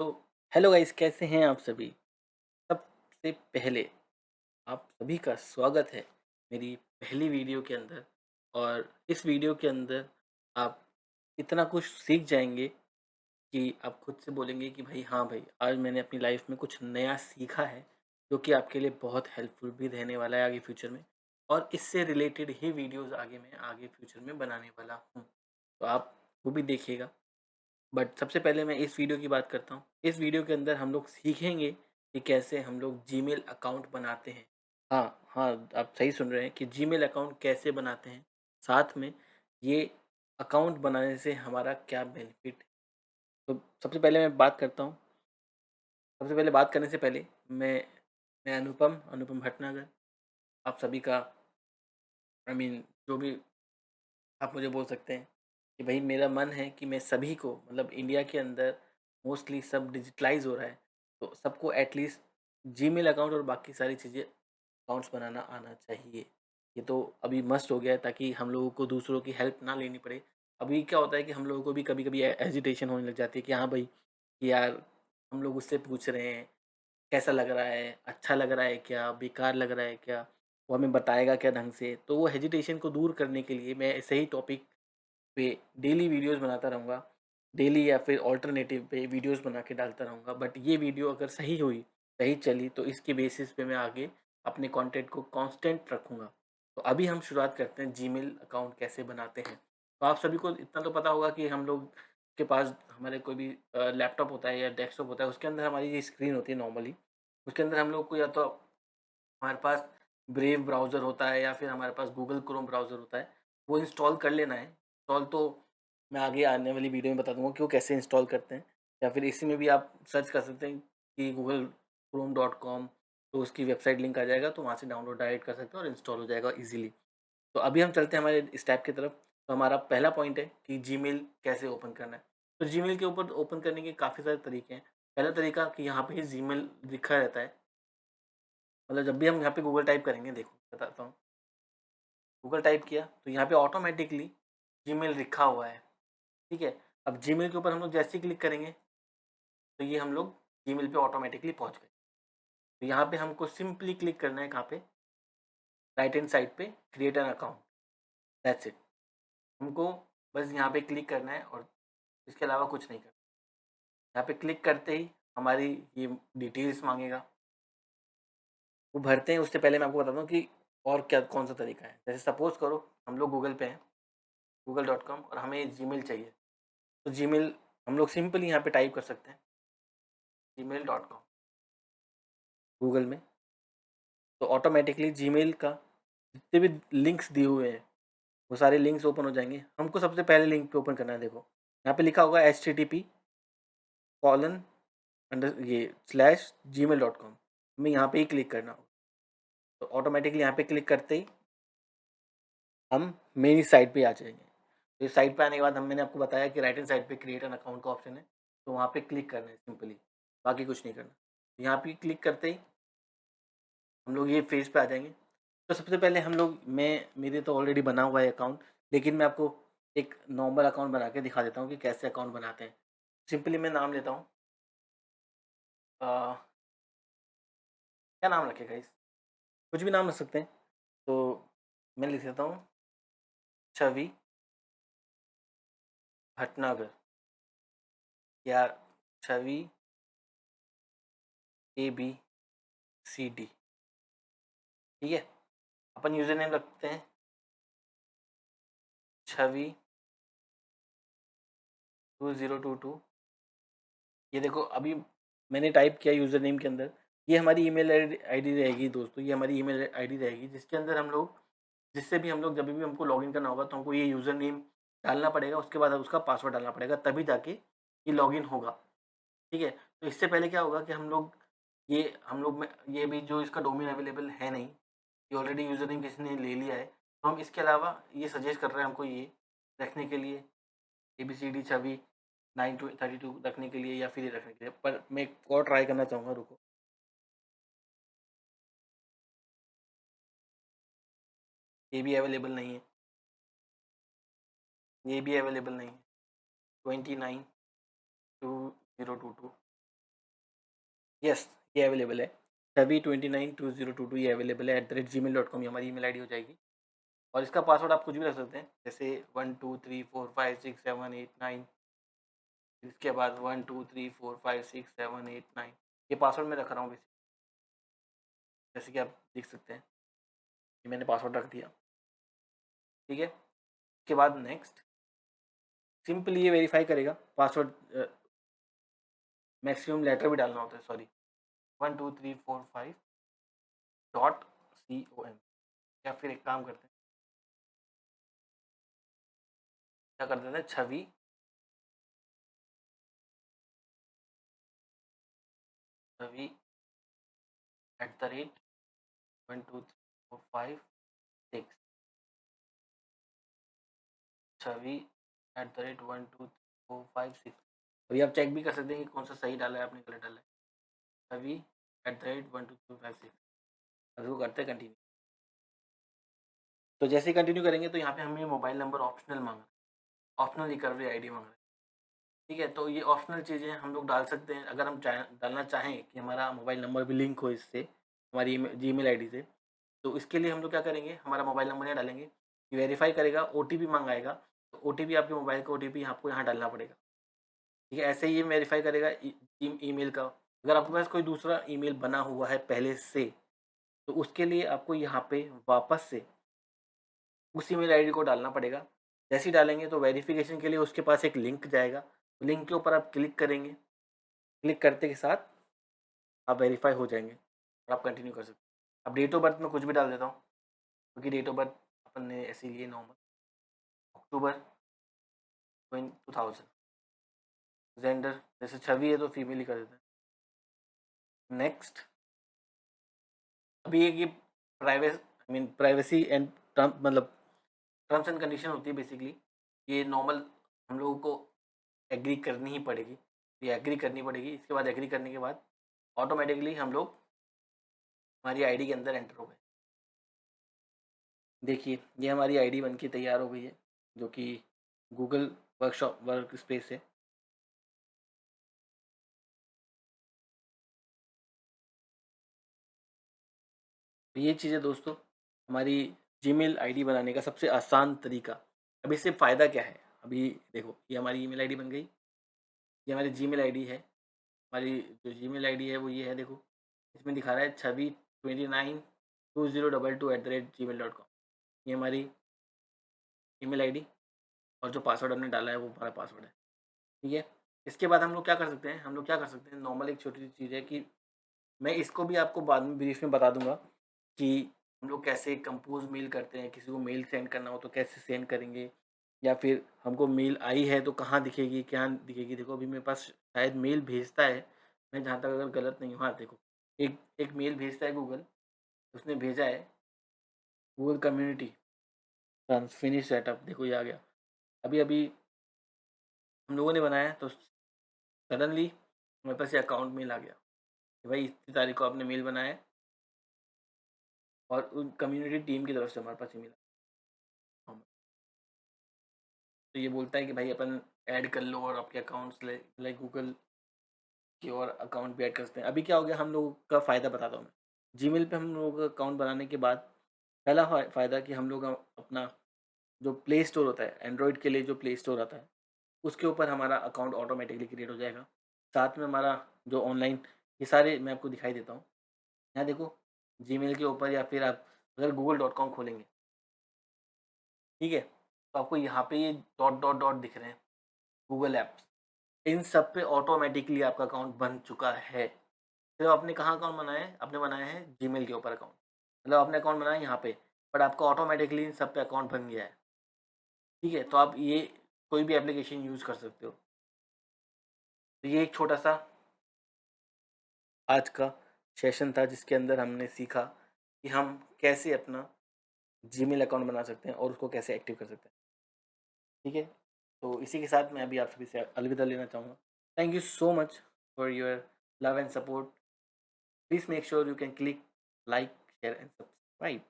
तो hello guys, कैसे हैं आप सभी? सबसे पहले आप सभी का स्वागत है मेरी पहली वीडियो के अंदर और इस वीडियो के अंदर आप इतना कुछ सीख जाएँगे कि आप खुद से बोलेंगे कि, भाई हाँ भाई, आज मैंने अपनी लाइफ में कुछ नया सीखा है जो कि आपके लिए बहुत हेल्पफुल भी रहने वाला है आगे फ्यूचर में और इससे रिलेटेड ही वीडियोस आगे मैं आगे फ्यूचर में बनाने वाला हूँ। तो आप वो भी देखिएगा। बट सबसे पहले मैं इस वीडियो की बात करता हूँ। इस वीडियो के अंदर हम लोग सीखेंगे कि कैसे हम लोग जीमेल अकाउंट बनाते हैं। हाँ हाँ आप सही सुन रहे हैं कि जीमेल अकाउंट कैसे बनाते हैं। साथ में ये अकाउंट बनाने से हमारा क्या बेनिफिट है तो सबसे पहले मैं बात करता हूँ। सबसे पहले बात करने से पहले मैं मैं अनुपम अनुपम भटनागर। आप सभी का आई I मीन mean, जो भी आप मुझे बोल सकते हैं। कि भाई मेरा मन है कि मैं सभी को मतलब इंडिया के अंदर मोस्टली सब डिजिटलाइज हो रहा है तो सबको एटलीस्ट जीमेल अकाउंट और बाकी सारी चीज़ें अकाउंट्स बनाना आना चाहिए। ये तो अभी मस्ट हो गया है ताकि हम लोगों को दूसरों की हेल्प ना लेनी पड़े। अभी क्या होता है कि हम लोगों को भी कभी कभी एजिटेशन होने लग जाती है कि हाँ भाई, कि यार हम लोग उससे पूछ रहे हैं, कैसा लग रहा है अच्छा लग रहा है क्या, बेकार लग रहा है क्या, वो हमें बताएगा क्या ढंग से? तो वो हेजिटेशन को दूर करने के लिए मैं ऐसे ही टॉपिक पे डेली वीडियोस बनाता रहूँगा डेली या फिर ऑल्टरनेटिव पे वीडियोस बना के डालता रहूँगा बट ये वीडियो अगर सही हुई, सही चली तो इसके बेसिस पे मैं आगे अपने कंटेंट को कांस्टेंट रखूँगा। तो अभी हम शुरुआत करते हैं जीमेल अकाउंट कैसे बनाते हैं। तो आप सभी को इतना तो पता होगा कि हम लोग के पास हमारे कोई भी लैपटॉप होता है या डेस्कटॉप होता है, उसके अंदर हमारी ये स्क्रीन होती है नॉर्मली उसके अंदर हम लोग को या तो हमारे पास ब्रेव ब्राउज़र होता है या फिर हमारे पास गूगल क्रोम ब्राउज़र होता है, वो इंस्टॉल कर लेना है। इंस्टॉल तो मैं आगे आने वाली वीडियो में बता दूँगा कि वो कैसे इंस्टॉल करते हैं, या फिर इसी में भी आप सर्च कर सकते हैं कि गूगल क्रोम डॉट कॉम तो उसकी वेबसाइट लिंक आ जाएगा तो वहाँ से डाउनलोड डायरेक्ट कर सकते हैं और इंस्टॉल हो जाएगा ईजिली तो अभी हम चलते हैं हमारे इस स्टेप की तरफ़। तो हमारा पहला पॉइंट है कि जीमेल कैसे ओपन करना है। तो जीमेल के ऊपर ओपन करने के काफ़ी सारे तरीके हैं। पहला तरीका कि यहाँ पे जीमेल लिखा रहता है। मतलब जब भी हम यहाँ पे गूगल टाइप करेंगे, देखो, बताता हूँ। गूगल टाइप किया तो यहाँ पे ऑटोमेटिकली जीमेल लिखा हुआ है, ठीक है? अब जीमेल के ऊपर हम लोग जैसे ही क्लिक करेंगे तो ये हम लोग जीमेल पे ऑटोमेटिकली पहुँच गए। तो यहाँ पे हमको सिंपली क्लिक करना है कहाँ पे? राइट हैंड साइड पे create an account that's it हमको बस यहाँ पे क्लिक करना है और इसके अलावा कुछ नहीं करना। यहाँ पे क्लिक करते ही हमारी ये डिटेल्स मांगेगा। वो भरते हैं, उससे पहले मैं आपको बताता हूँ कि और क्या, कौन सा तरीका है? जैसे सपोज़ करो, हम लोग गूगल पे हैं। गूगल डॉट कॉम और हमें जी मेल चाहिए। तो जी मेल हम लोग सिंपली यहाँ पे टाइप कर सकते हैं। Gmail dot com. गूगल में। तो ऑटोमेटिकली जी मेल का जितने भी लिंक्स दिए हुए हैं, वो सारे लिंक्स ओपन हो जाएँगे। हमको सबसे पहले लिंक पे ओपन करना है, देखो। यहाँ पे लिखा होगा H T T P colon under ये slash Gmail dot com हमें यहाँ पे ही क्लिक करना होगा। तो ऑटोमेटिकली यहाँ पे क्लिक करते ही हम मेरी साइट पे आ जाएँगे। इस साइट पे आने के बाद हम मैंने आपको बताया कि राइट हैंड साइड पे क्रिएट एन अकाउंट का ऑप्शन है तो वहाँ पे क्लिक करना है सिंपली, बाकी कुछ नहीं करना। यहाँ पे क्लिक करते ही हम लोग ये फ़ेज़ पे आ जाएँगे। तो सबसे पहले हम लोग, मैं, मेरे तो ऑलरेडी बना हुआ है अकाउंट, लेकिन मैं आपको एक नॉर्मल अकाउंट बना के दिखा देता हूँ कि कैसे अकाउंट बनाते हैं। सिंपली मैं नाम लेता हूँ। क्या नाम रखेगा इस कुछ भी नाम रख सकते हैं। तो मैं लिख देता हूँ, छवि। भटनागर या छवि ए बी सी डी ठीक है? अपन यूज़र नेम रखते हैं। Chhavi two zero two two ये देखो, अभी मैंने टाइप किया यूज़र नेम के अंदर। ये हमारी ईमेल आईडी रहेगी दोस्तों, ये हमारी ईमेल आईडी रहेगी, जिसके अंदर हम लोग, जिससे भी हम लोग, जब भी हमको लॉगिन करना होगा तो हमको ये यूज़र नेम डालना पड़ेगा, उसके बाद उसका पासवर्ड डालना पड़ेगा, तभी जाके ये लॉगिन होगा। ठीक है? तो इससे पहले क्या होगा कि हम लोग ये, हम लोग में, ये भी जो इसका डोमेन अवेलेबल है नहीं, ये ऑलरेडी यूज़र नेम किसी ने ले लिया है तो हम इसके अलावा ये सजेस्ट कर रहे हैं हमको ये रखने के लिए A B C D Chhavi nine two thirty two रखने के लिए या फिर ये रखने के लिए। पर मैं एक और ट्राई करना चाहूँगा, रुको। ये भी अवेलेबल नहीं है। ये भी अवेलेबल नहीं है। Twenty nine two zero two two. Yes, ये अवेलेबल है। Chhavi twenty nine two zero two two ये अवेलेबल है। At the rate Gmail dot com ये हमारी ईमेल आईडी हो जाएगी। और इसका पासवर्ड आप कुछ भी रख सकते हैं। जैसे one two three four five six seven eight nine. इसके बाद one two three four five six seven eight nine. ये पासवर्ड मैं रख रहा हूँ बेसिक जैसे कि आप देख सकते हैं। कि मैंने पासवर्ड रख दिया। ठीक है? उसके बाद नेक्स्ट सिंपली ये वेरीफाई करेगा। पासवर्ड मैक्सिमम लेटर भी डालना होता है, sorry. One, two, three, four, five dot C O M या फिर एक काम करते हैं। क्या कर देते हैं? Chhavi. Chhavi at the rate one, two, three, four, five, six. Chhavi at the rate one two four five six अभी आप चेक भी कर सकते हैं कि कौन सा सही डाला है, आपने गलत डाला है। अभी at the rate one two three five six अभी वो करते हैं कंटिन्यू तो जैसे ही कंटिन्यू करेंगे तो यहाँ पे हमें मोबाइल नंबर ऑप्शनल मांग। है ऑप्शनल रिकवरी आईडी मांग। रहा है ठीक है तो ये ऑप्शनल चीज़ें हम लोग डाल सकते हैं। अगर हम चाह, डालना चाहें कि हमारा मोबाइल नंबर भी लिंक हो इससे, हमारी जी मेल आई से तो इसके लिए हम लोग क्या करेंगे? हमारा मोबाइल नंबर यहाँ डालेंगे। वेरीफाई करेगा ओ टी पी मंगाएगा। ओ टी पी आपके मोबाइल का ओ टी पी आपको यहाँ डालना पड़ेगा। ठीक है? ऐसे ही ये वेरीफाई करेगा ई मेल का। अगर आपके पास कोई दूसरा ईमेल बना हुआ है पहले से तो उसके लिए आपको यहाँ पे वापस से उस ईमेल आईडी को डालना पड़ेगा। जैसे ही डालेंगे तो वेरिफिकेशन के लिए उसके पास एक लिंक जाएगा। लिंक के ऊपर आप क्लिक करेंगे। क्लिक करते के साथ आप वेरीफाई हो जाएँगे और आप कंटिन्यू कर सकते हैं। अब डेट ऑफ़ बर्थ में कुछ भी डाल देता हूँ, क्योंकि डेट ऑफ़ बर्थ अपन ने ऐसे लिए normal October two thousand gender जैसे छवि है तो फीमेल ही कर देते हैं। नेक्स्ट अभी एक ये privacy I mean privacy and term मतलब टर्म्स एंड कंडीशन होती है बेसिकली ये नॉर्मल हम लोगों को एग्री करनी ही पड़ेगी। ये एग्री करनी पड़ेगी। इसके बाद एग्री करने के बाद ऑटोमेटिकली हम लोग हमारी आईडी के अंदर एंटर हो गए। देखिए, ये हमारी आईडी बन के तैयार हो गई है। जो कि गूगल वर्कशॉप वर्क स्पेस है। तो ये चीज़ें दोस्तों, हमारी जीमेल आईडी बनाने का सबसे आसान तरीका। अब इससे फ़ायदा क्या है? अभी देखो, ये हमारी ईमेल आईडी बन गई। ये हमारी जीमेल आईडी है। हमारी जो जीमेल आईडी है वो ये है, देखो। इसमें दिखा रहा है Chhavi twenty nine two zero double two at the rate Gmail dot com ये हमारी ईमेल आईडी और जो पासवर्ड हमने डाला है, वो हमारा पासवर्ड है। ठीक है? इसके बाद हम लोग क्या कर सकते हैं? हम लोग क्या कर सकते हैं? नॉर्मल एक छोटी सी चीज़ है कि मैं इसको भी आपको बाद में ब्रीफ में बता दूँगा कि हम लोग कैसे कंपोज मेल करते हैं, किसी को मेल सेंड करना हो तो कैसे सेंड करेंगे या फिर हमको मेल आई है तो कहाँ दिखेगी, क्या दिखेगी? देखो, अभी मेरे पास शायद मेल भेजता है, मैं जहाँ तक अगर गलत नहीं हूँ। हाँ देखो, एक एक मेल भेजता है गूगल, उसने भेजा है, गूगल कम्युनिटी। फिनिश सेटअप देखो ये आ गया। अभी अभी हम लोगों ने बनाया तो सडनली मेरे पास ये अकाउंट मेल आ गया कि भाई इतनी तारीख को आपने मेल बनाया है। और कम्युनिटी टीम की तरफ़ से हमारे पास ईमेल तो ये बोलता है कि भाई अपन ऐड कर लो और आपके अकाउंट्स लाइक गूगल के और अकाउंट भी ऐड कर सकते हैं। अभी क्या हो गया, हम लोगों का फ़ायदा बताता हूँ मैं। जी पे हम लोगों का अकाउंट बनाने के बाद पहला फ़ायदा कि हम लोग अपना जो प्ले स्टोर होता है एंड्रॉयड के लिए जो प्ले स्टोर आता है, उसके ऊपर हमारा अकाउंट ऑटोमेटिकली क्रिएट हो जाएगा। साथ में हमारा जो ऑनलाइन ये सारे मैं आपको दिखाई देता हूँ। यहाँ देखो जी के ऊपर या फिर आप अगर गूगल डॉट कॉम खोलेंगे। ठीक है? तो आपको यहाँ पे ये डॉट डॉट डॉट दिख रहे हैं गूगल ऐप्स इन सब पे ऑटोमेटिकली आपका अकाउंट बन चुका है। फिर तो आपने कहाँ अकाउंट बनाया है? आपने बनाया है जी के ऊपर अकाउंट मतलब आपने अकाउंट बनाया यहाँ पे बट आपका ऑटोमेटिकली इन सब पे अकाउंट बन गया है। ठीक है तो आप ये कोई भी एप्लीकेशन यूज़ कर सकते हो। तो ये एक छोटा सा आज का सेशन था, जिसके अंदर हमने सीखा कि हम कैसे अपना जीमेल अकाउंट बना सकते हैं और उसको कैसे एक्टिव कर सकते हैं। ठीक है? तो इसी के साथ मैं अभी आप सभी से अलविदा लेना चाहूँगा। Thank you so much for your love and support please make sure you can click like share and subscribe